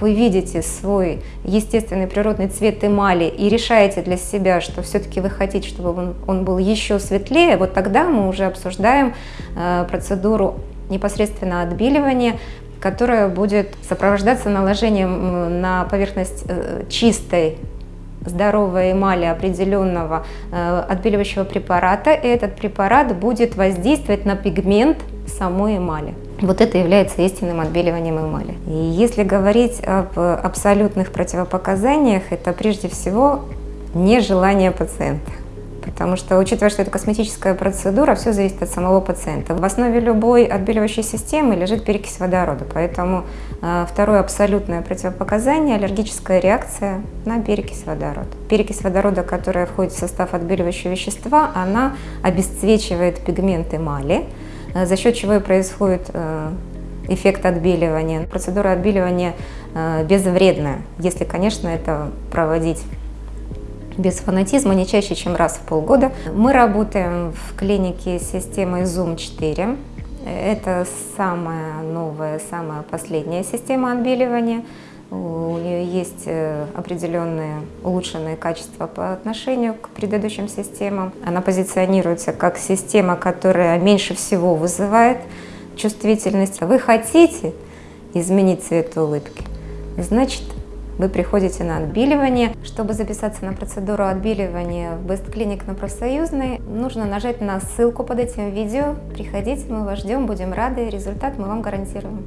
вы видите свой естественный природный цвет эмали и решаете для себя, что все-таки вы хотите, чтобы он, он был еще светлее, вот тогда мы уже обсуждаем э, процедуру непосредственно отбеливания, которая будет сопровождаться наложением на поверхность э, чистой здоровой эмали определенного э, отбеливающего препарата, и этот препарат будет воздействовать на пигмент самой эмали. Вот это является истинным отбеливанием эмали. И если говорить об абсолютных противопоказаниях, это прежде всего нежелание пациента. Потому что, учитывая, что это косметическая процедура, все зависит от самого пациента. В основе любой отбеливающей системы лежит перекись водорода. Поэтому э, второе абсолютное противопоказание – аллергическая реакция на перекись водорода. Перекись водорода, которая входит в состав отбеливающего вещества, она обесцвечивает пигмент эмали, за счет чего и происходит э, эффект отбеливания. Процедура отбеливания э, безвредная, если, конечно, это проводить без фанатизма, не чаще, чем раз в полгода. Мы работаем в клинике системой Zoom 4. Это самая новая, самая последняя система отбеливания. У нее есть э, определенные улучшенные качества по отношению к предыдущим системам. Она позиционируется как система, которая меньше всего вызывает чувствительность. Вы хотите изменить цвет улыбки? Значит, вы приходите на отбеливание. Чтобы записаться на процедуру отбеливания в Best Clinic на профсоюзной, нужно нажать на ссылку под этим видео. Приходите, мы вас ждем, будем рады, результат мы вам гарантируем.